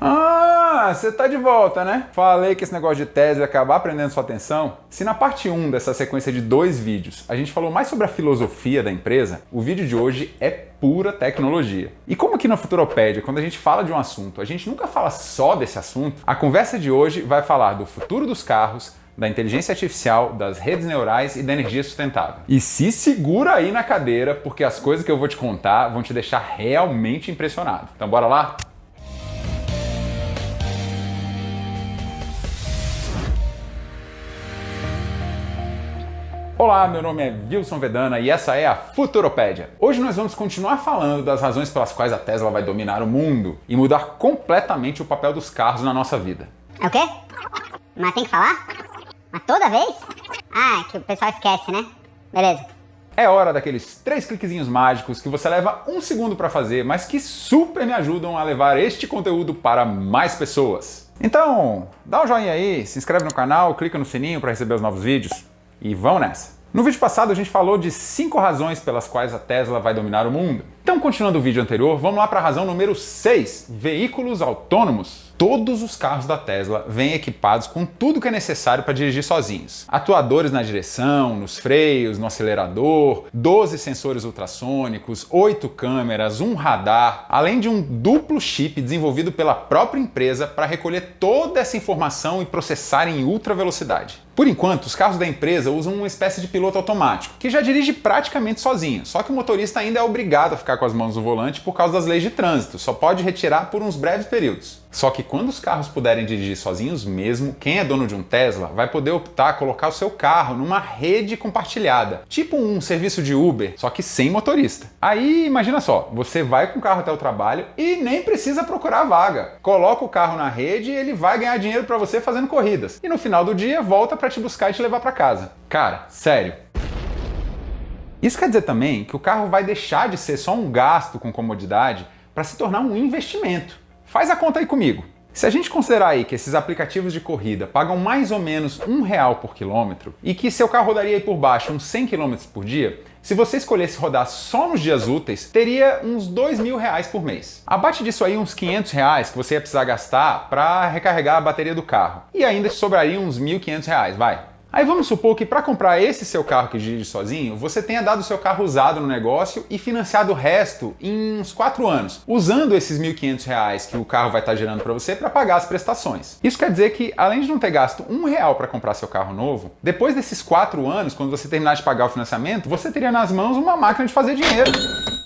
Ah, você tá de volta, né? Falei que esse negócio de tese ia acabar prendendo sua atenção. Se na parte 1 dessa sequência de dois vídeos a gente falou mais sobre a filosofia da empresa, o vídeo de hoje é pura tecnologia. E como aqui na Futuropédia, quando a gente fala de um assunto, a gente nunca fala só desse assunto, a conversa de hoje vai falar do futuro dos carros, da inteligência artificial, das redes neurais e da energia sustentável. E se segura aí na cadeira, porque as coisas que eu vou te contar vão te deixar realmente impressionado. Então bora lá? Olá, meu nome é Wilson Vedana e essa é a Futuropédia. Hoje nós vamos continuar falando das razões pelas quais a Tesla vai dominar o mundo e mudar completamente o papel dos carros na nossa vida. É o quê? Mas tem que falar? Mas toda vez? Ah, é que o pessoal esquece, né? Beleza. É hora daqueles três cliquezinhos mágicos que você leva um segundo para fazer, mas que super me ajudam a levar este conteúdo para mais pessoas. Então, dá um joinha aí, se inscreve no canal, clica no sininho para receber os novos vídeos. E vão nessa! No vídeo passado a gente falou de 5 razões pelas quais a Tesla vai dominar o mundo. Então, continuando o vídeo anterior, vamos lá para a razão número 6, veículos autônomos. Todos os carros da Tesla vêm equipados com tudo que é necessário para dirigir sozinhos. Atuadores na direção, nos freios, no acelerador, 12 sensores ultrassônicos, 8 câmeras, um radar, além de um duplo chip desenvolvido pela própria empresa para recolher toda essa informação e processar em ultra velocidade. Por enquanto, os carros da empresa usam uma espécie de piloto automático, que já dirige praticamente sozinho, só que o motorista ainda é obrigado a ficar com as mãos no volante por causa das leis de trânsito, só pode retirar por uns breves períodos. Só que quando os carros puderem dirigir sozinhos mesmo, quem é dono de um Tesla vai poder optar colocar o seu carro numa rede compartilhada, tipo um serviço de Uber, só que sem motorista. Aí imagina só, você vai com o carro até o trabalho e nem precisa procurar vaga. Coloca o carro na rede e ele vai ganhar dinheiro para você fazendo corridas. E no final do dia volta para te buscar e te levar para casa. Cara, sério, isso quer dizer também que o carro vai deixar de ser só um gasto com comodidade para se tornar um investimento. Faz a conta aí comigo. Se a gente considerar aí que esses aplicativos de corrida pagam mais ou menos um real por quilômetro e que seu carro rodaria aí por baixo uns 100 km por dia, se você escolhesse rodar só nos dias úteis, teria uns 2 mil reais por mês. Abate disso aí uns 500 reais que você ia precisar gastar para recarregar a bateria do carro. E ainda sobraria uns 1.500 reais, vai. Aí vamos supor que para comprar esse seu carro que dirige sozinho, você tenha dado seu carro usado no negócio e financiado o resto em uns 4 anos, usando esses R$ 1.500 que o carro vai estar gerando para você para pagar as prestações. Isso quer dizer que, além de não ter gasto um real para comprar seu carro novo, depois desses 4 anos, quando você terminar de pagar o financiamento, você teria nas mãos uma máquina de fazer dinheiro.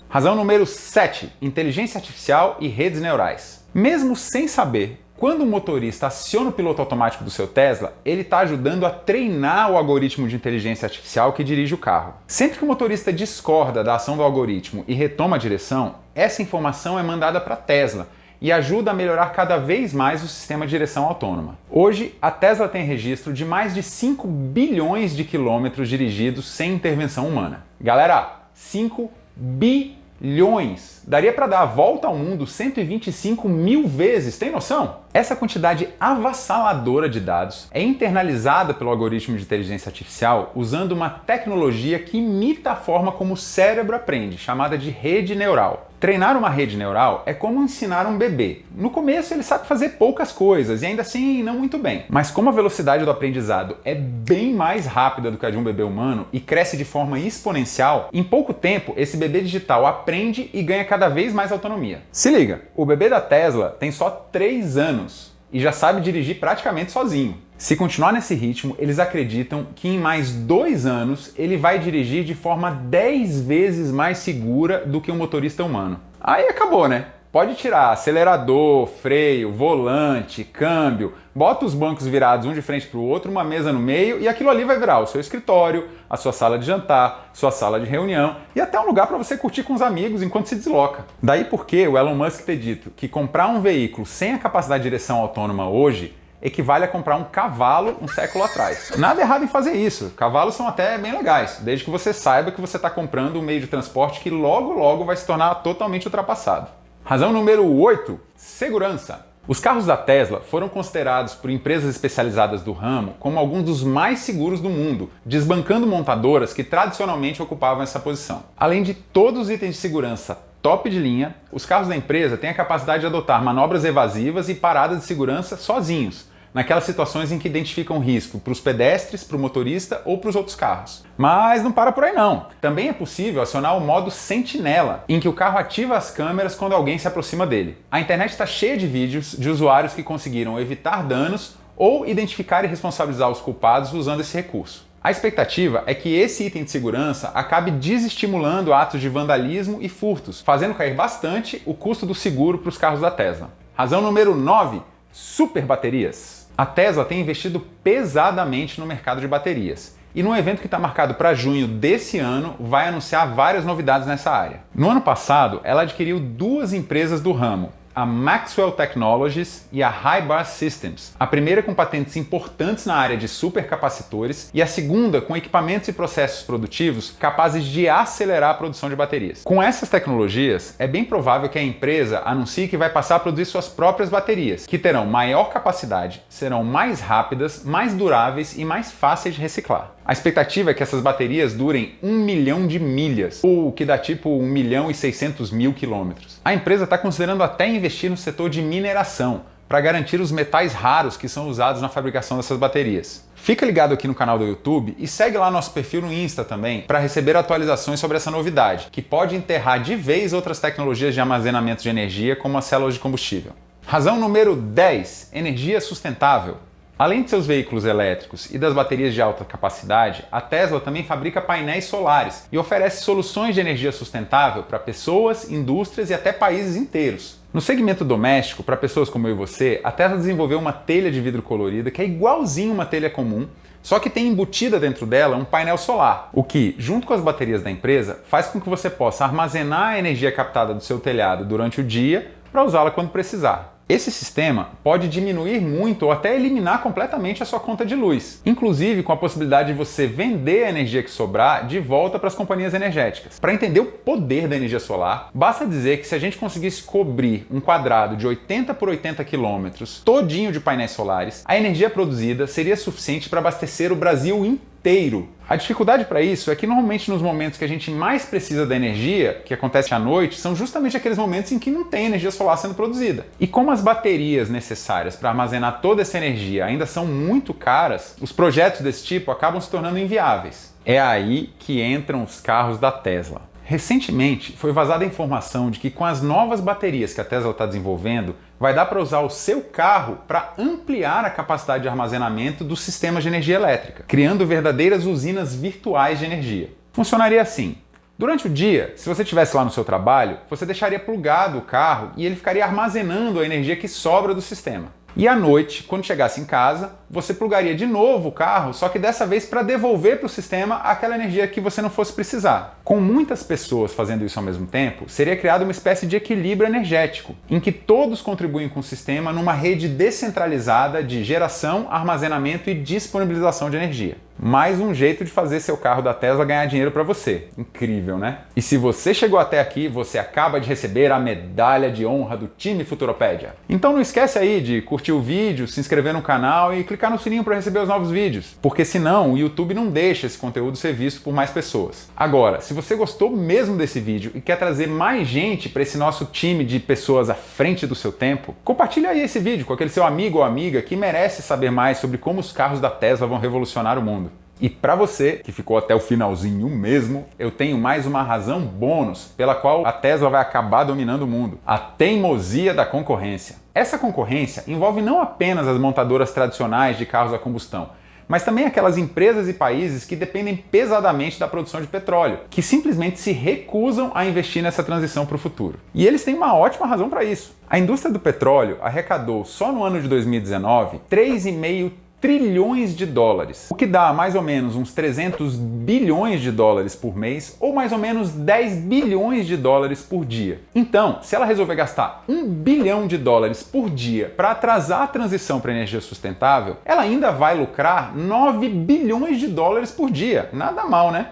Razão número 7. Inteligência artificial e redes neurais. Mesmo sem saber quando o motorista aciona o piloto automático do seu Tesla, ele está ajudando a treinar o algoritmo de inteligência artificial que dirige o carro. Sempre que o motorista discorda da ação do algoritmo e retoma a direção, essa informação é mandada para a Tesla, e ajuda a melhorar cada vez mais o sistema de direção autônoma. Hoje, a Tesla tem registro de mais de 5 bilhões de quilômetros dirigidos sem intervenção humana. Galera, 5 bilhões bilhões. Daria para dar a volta ao mundo 125 mil vezes, tem noção? Essa quantidade avassaladora de dados é internalizada pelo algoritmo de inteligência artificial usando uma tecnologia que imita a forma como o cérebro aprende, chamada de rede neural. Treinar uma rede neural é como ensinar um bebê. No começo ele sabe fazer poucas coisas e ainda assim não muito bem. Mas como a velocidade do aprendizado é bem mais rápida do que a de um bebê humano e cresce de forma exponencial, em pouco tempo esse bebê digital aprende e ganha cada vez mais autonomia. Se liga, o bebê da Tesla tem só 3 anos e já sabe dirigir praticamente sozinho. Se continuar nesse ritmo, eles acreditam que em mais dois anos ele vai dirigir de forma 10 vezes mais segura do que um motorista humano. Aí acabou, né? Pode tirar acelerador, freio, volante, câmbio, bota os bancos virados um de frente para o outro, uma mesa no meio e aquilo ali vai virar o seu escritório, a sua sala de jantar, sua sala de reunião e até um lugar para você curtir com os amigos enquanto se desloca. Daí porque o Elon Musk ter dito que comprar um veículo sem a capacidade de direção autônoma hoje equivale a comprar um cavalo um século atrás. Nada errado em fazer isso, cavalos são até bem legais, desde que você saiba que você está comprando um meio de transporte que logo logo vai se tornar totalmente ultrapassado. Razão número 8, segurança. Os carros da Tesla foram considerados por empresas especializadas do ramo como alguns dos mais seguros do mundo, desbancando montadoras que tradicionalmente ocupavam essa posição. Além de todos os itens de segurança top de linha, os carros da empresa têm a capacidade de adotar manobras evasivas e paradas de segurança sozinhos, naquelas situações em que identificam risco para os pedestres, para o motorista ou para os outros carros. Mas não para por aí não. Também é possível acionar o modo sentinela, em que o carro ativa as câmeras quando alguém se aproxima dele. A internet está cheia de vídeos de usuários que conseguiram evitar danos ou identificar e responsabilizar os culpados usando esse recurso. A expectativa é que esse item de segurança acabe desestimulando atos de vandalismo e furtos, fazendo cair bastante o custo do seguro para os carros da Tesla. Razão número 9, super baterias. A Tesla tem investido pesadamente no mercado de baterias e no evento que está marcado para junho desse ano vai anunciar várias novidades nessa área. No ano passado, ela adquiriu duas empresas do ramo, a Maxwell Technologies e a Highbar Systems, a primeira com patentes importantes na área de supercapacitores e a segunda com equipamentos e processos produtivos capazes de acelerar a produção de baterias. Com essas tecnologias, é bem provável que a empresa anuncie que vai passar a produzir suas próprias baterias, que terão maior capacidade, serão mais rápidas, mais duráveis e mais fáceis de reciclar. A expectativa é que essas baterias durem 1 milhão de milhas, ou que dá tipo 1 milhão e 600 mil quilômetros. A empresa está considerando até investir no setor de mineração, para garantir os metais raros que são usados na fabricação dessas baterias. Fica ligado aqui no canal do YouTube e segue lá nosso perfil no Insta também para receber atualizações sobre essa novidade, que pode enterrar de vez outras tecnologias de armazenamento de energia, como as células de combustível. Razão número 10. Energia sustentável. Além de seus veículos elétricos e das baterias de alta capacidade, a Tesla também fabrica painéis solares e oferece soluções de energia sustentável para pessoas, indústrias e até países inteiros. No segmento doméstico, para pessoas como eu e você, a Tesla desenvolveu uma telha de vidro colorida que é igualzinho uma telha comum, só que tem embutida dentro dela um painel solar, o que, junto com as baterias da empresa, faz com que você possa armazenar a energia captada do seu telhado durante o dia para usá-la quando precisar. Esse sistema pode diminuir muito ou até eliminar completamente a sua conta de luz, inclusive com a possibilidade de você vender a energia que sobrar de volta para as companhias energéticas. Para entender o poder da energia solar, basta dizer que se a gente conseguisse cobrir um quadrado de 80 por 80 quilômetros todinho de painéis solares, a energia produzida seria suficiente para abastecer o Brasil inteiro inteiro. A dificuldade para isso é que normalmente nos momentos que a gente mais precisa da energia, que acontece à noite, são justamente aqueles momentos em que não tem energia solar sendo produzida. E como as baterias necessárias para armazenar toda essa energia ainda são muito caras, os projetos desse tipo acabam se tornando inviáveis. É aí que entram os carros da Tesla. Recentemente foi vazada a informação de que com as novas baterias que a Tesla está desenvolvendo, vai dar para usar o seu carro para ampliar a capacidade de armazenamento dos sistemas de energia elétrica, criando verdadeiras usinas virtuais de energia. Funcionaria assim. Durante o dia, se você estivesse lá no seu trabalho, você deixaria plugado o carro e ele ficaria armazenando a energia que sobra do sistema. E à noite, quando chegasse em casa, você plugaria de novo o carro, só que dessa vez para devolver para o sistema aquela energia que você não fosse precisar. Com muitas pessoas fazendo isso ao mesmo tempo, seria criada uma espécie de equilíbrio energético, em que todos contribuem com o sistema numa rede descentralizada de geração, armazenamento e disponibilização de energia. Mais um jeito de fazer seu carro da Tesla ganhar dinheiro para você. Incrível, né? E se você chegou até aqui, você acaba de receber a medalha de honra do time Futuropédia. Então não esquece aí de curtir o vídeo, se inscrever no canal e clicar no sininho para receber os novos vídeos, porque senão o YouTube não deixa esse conteúdo ser visto por mais pessoas. Agora, se você gostou mesmo desse vídeo e quer trazer mais gente para esse nosso time de pessoas à frente do seu tempo, compartilha aí esse vídeo com aquele seu amigo ou amiga que merece saber mais sobre como os carros da Tesla vão revolucionar o mundo. E para você, que ficou até o finalzinho mesmo, eu tenho mais uma razão bônus pela qual a Tesla vai acabar dominando o mundo. A teimosia da concorrência. Essa concorrência envolve não apenas as montadoras tradicionais de carros a combustão, mas também aquelas empresas e países que dependem pesadamente da produção de petróleo, que simplesmente se recusam a investir nessa transição para o futuro. E eles têm uma ótima razão para isso. A indústria do petróleo arrecadou só no ano de 2019 3,5 trilhões de dólares, o que dá mais ou menos uns 300 bilhões de dólares por mês ou mais ou menos 10 bilhões de dólares por dia. Então, se ela resolver gastar um bilhão de dólares por dia para atrasar a transição para energia sustentável, ela ainda vai lucrar 9 bilhões de dólares por dia. Nada mal, né?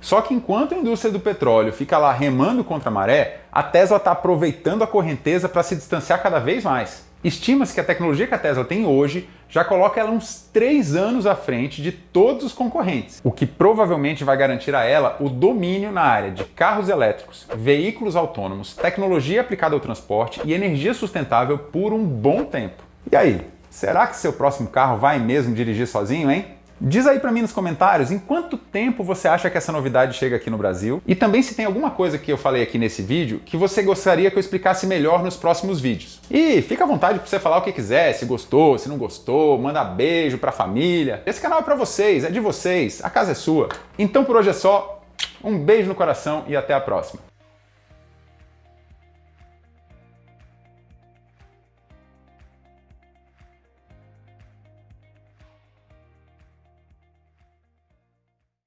Só que enquanto a indústria do petróleo fica lá remando contra a maré, a Tesla está aproveitando a correnteza para se distanciar cada vez mais. Estima-se que a tecnologia que a Tesla tem hoje já coloca ela uns 3 anos à frente de todos os concorrentes, o que provavelmente vai garantir a ela o domínio na área de carros elétricos, veículos autônomos, tecnologia aplicada ao transporte e energia sustentável por um bom tempo. E aí, será que seu próximo carro vai mesmo dirigir sozinho, hein? Diz aí para mim nos comentários em quanto tempo você acha que essa novidade chega aqui no Brasil e também se tem alguma coisa que eu falei aqui nesse vídeo que você gostaria que eu explicasse melhor nos próximos vídeos. E fica à vontade para você falar o que quiser, se gostou, se não gostou, manda beijo para a família. Esse canal é para vocês, é de vocês, a casa é sua. Então por hoje é só, um beijo no coração e até a próxima.